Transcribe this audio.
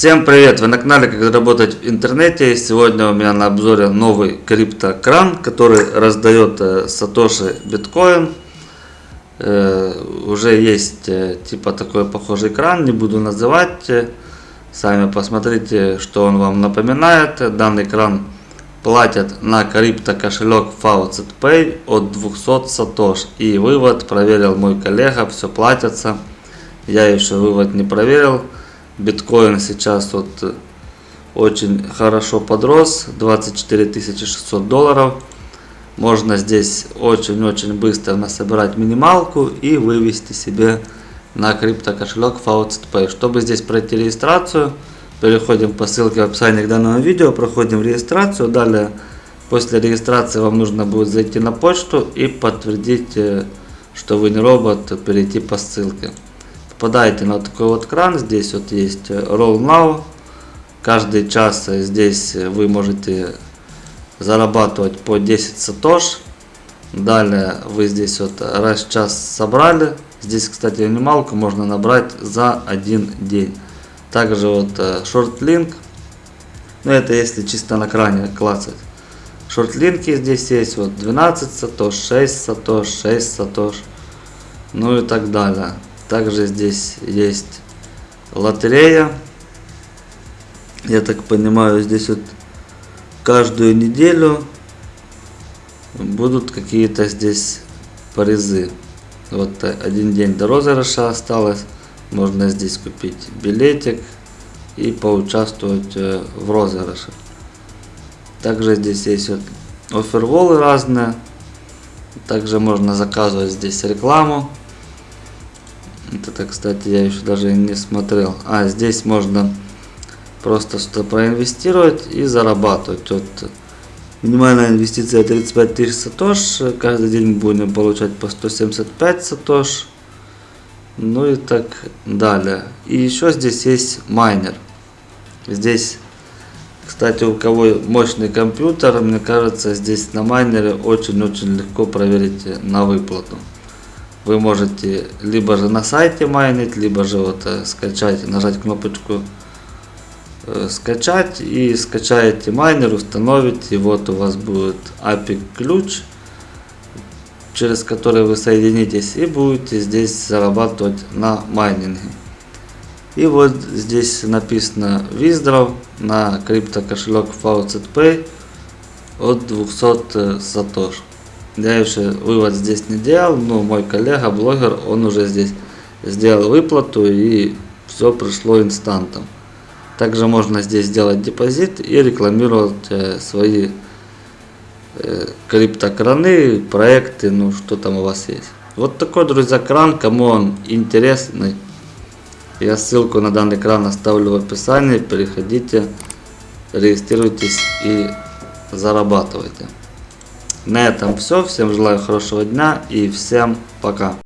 Всем привет! Вы на канале Как заработать в интернете. Сегодня у меня на обзоре новый криптокран, который раздает э, Сатоши биткоин. Э, уже есть э, типа такой похожий кран, не буду называть. Сами посмотрите, что он вам напоминает. Данный кран платят на крипто кошелек Faucet Pay от 200 сатош. И вывод проверил мой коллега, все платится. Я еще вывод не проверил. Биткоин сейчас вот э, очень хорошо подрос, 24 600 долларов. Можно здесь очень-очень быстро насобирать минималку и вывести себе на крипто кошелек Faucet Pay. Чтобы здесь пройти регистрацию, переходим по ссылке в описании к данному видео, проходим регистрацию. Далее, после регистрации вам нужно будет зайти на почту и подтвердить, э, что вы не робот, перейти по ссылке попадаете на такой вот кран. Здесь вот есть Roll Now. Каждый час здесь вы можете зарабатывать по 10 сатош. Далее вы здесь вот раз час собрали. Здесь, кстати, минималку можно набрать за один день. Также вот шортлинк. Э, ну это если чисто на кране клацать. Шортлинки здесь есть вот 12 сатош, 6 сатош, 6 сатош. Ну и так далее. Также здесь есть лотерея. Я так понимаю, здесь вот каждую неделю будут какие-то здесь призы. Вот один день до розыгрыша осталось. Можно здесь купить билетик и поучаствовать э, в розыгрыше. Также здесь есть вот оферволы разные. Также можно заказывать здесь рекламу. Это, кстати, я еще даже не смотрел. А, здесь можно просто что проинвестировать и зарабатывать. Вот минимальная инвестиция 35 тысяч сатош. Каждый день будем получать по 175 сатош. Ну и так далее. И еще здесь есть майнер. Здесь, кстати, у кого мощный компьютер, мне кажется, здесь на майнере очень-очень легко проверить на выплату вы можете либо же на сайте майнить, либо же вот э, скачать, нажать кнопочку э, скачать и скачаете майнер, установите, вот у вас будет API ключ, через который вы соединитесь и будете здесь зарабатывать на майнинге. И вот здесь написано Withdraw на крипто кошелек Faucet Pay от 200 э, сатош. Я еще вывод здесь не делал, но мой коллега, блогер, он уже здесь сделал выплату и все пришло инстантом. Также можно здесь сделать депозит и рекламировать э, свои э, криптокраны, проекты, ну что там у вас есть. Вот такой, друзья, кран, кому он интересный. Я ссылку на данный кран оставлю в описании, переходите, регистрируйтесь и зарабатывайте. На этом все. Всем желаю хорошего дня и всем пока.